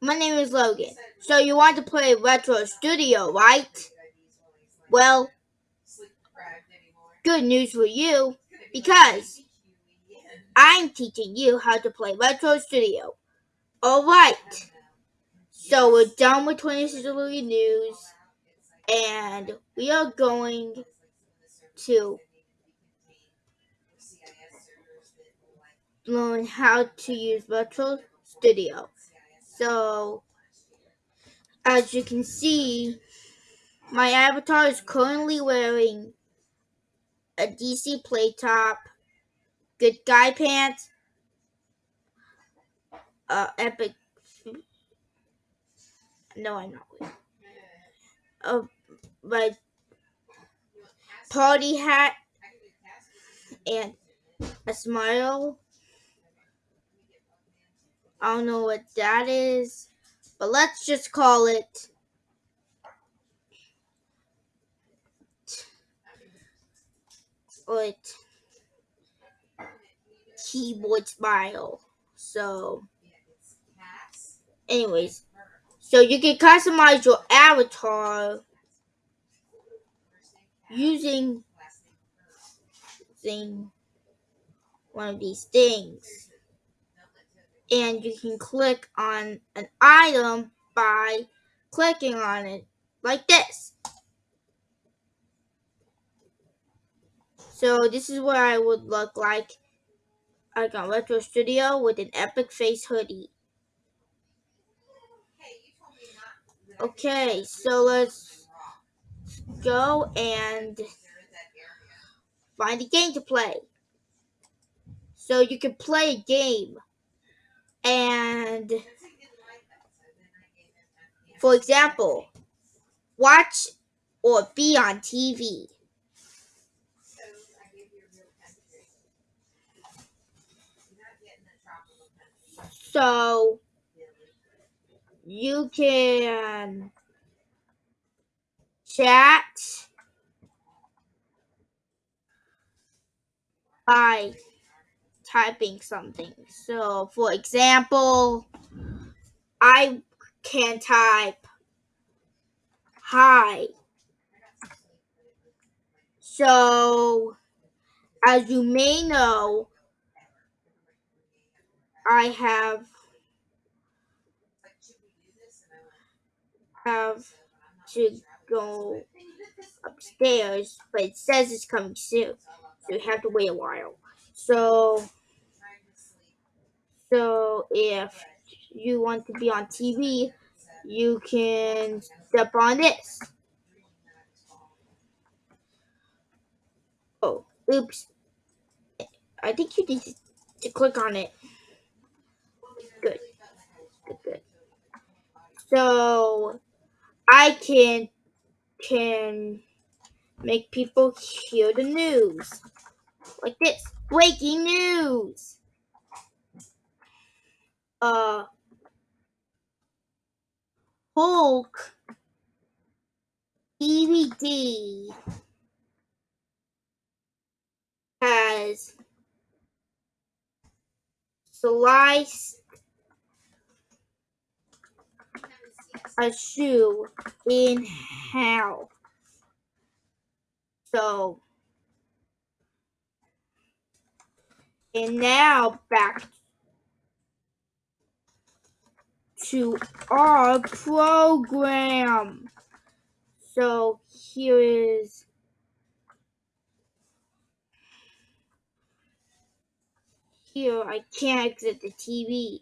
my name is Logan. So you want to play Retro Studio, right? Well, good news for you because I'm teaching you how to play Retro Studio. Alright, so we're done with 26 Century News and we are going to learn how to use Retro Studio. So, as you can see, my avatar is currently wearing a DC play top, good guy pants, uh, epic. No, I'm not wearing. Uh, my party hat and a smile. I don't know what that is, but let's just call it it keyboard smile. So, anyways, so you can customize your avatar using, using one of these things. And you can click on an item by clicking on it like this. So this is what I would look like like on Retro Studio with an epic face hoodie. Okay, so let's go and find a game to play. So you can play a game and for example, watch or be on TV. So you can chat by typing something. So, for example, I can type hi. So, as you may know, I have have to go upstairs, but it says it's coming soon, so you have to wait a while. So, so if you want to be on TV, you can step on this. Oh, oops. I think you need to click on it. Good. Good, good. So I can can make people hear the news. Like this. Breaking news. Uh Hulk DVD has sliced a shoe in half. So, and now back to our program. So here is here I can't exit the TV,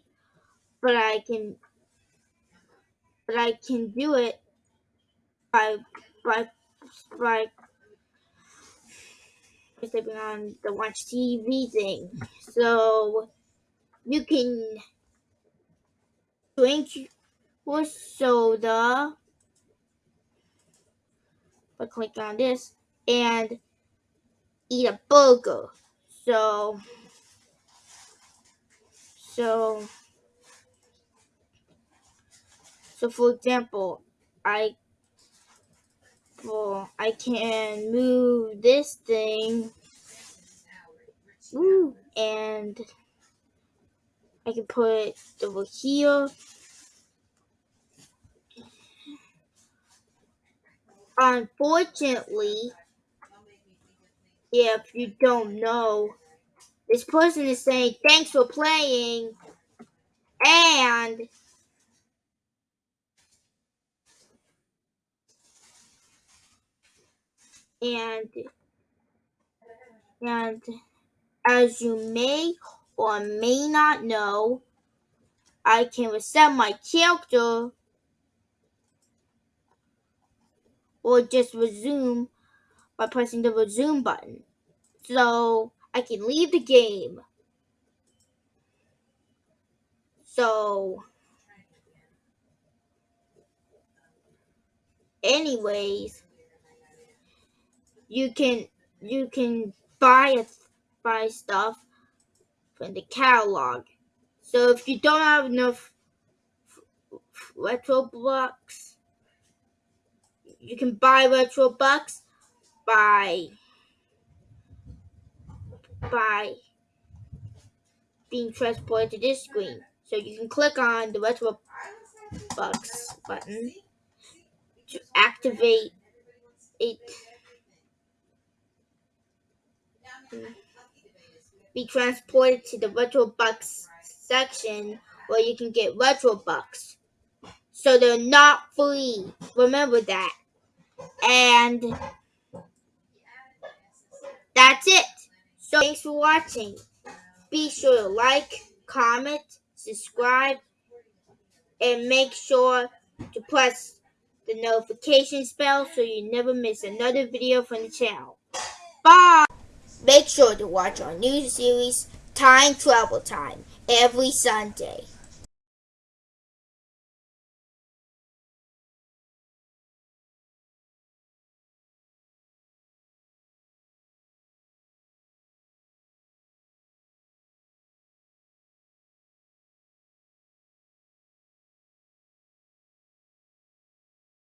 but I can but I can do it by by by stepping on the watch TV thing. So you can drink your soda by clicking on this and eat a burger. So so so for example, I well, I can move this thing Ooh, and I can put over here. Unfortunately, if you don't know, this person is saying, thanks for playing, and and and as you may or may not know, I can reset my character or just resume by pressing the resume button. So I can leave the game. So anyways, you can you can buy buy stuff from the catalog. So if you don't have enough retro blocks, you can buy retro bucks by by being transported to this screen. So you can click on the retro bucks button to activate it. Hmm. Be transported to the retro bucks section where you can get retro bucks. So they're not free. Remember that. And that's it. So thanks for watching. Be sure to like, comment, subscribe, and make sure to press the notification bell so you never miss another video from the channel. Bye! Make sure to watch our new series, Time Travel Time, every Sunday.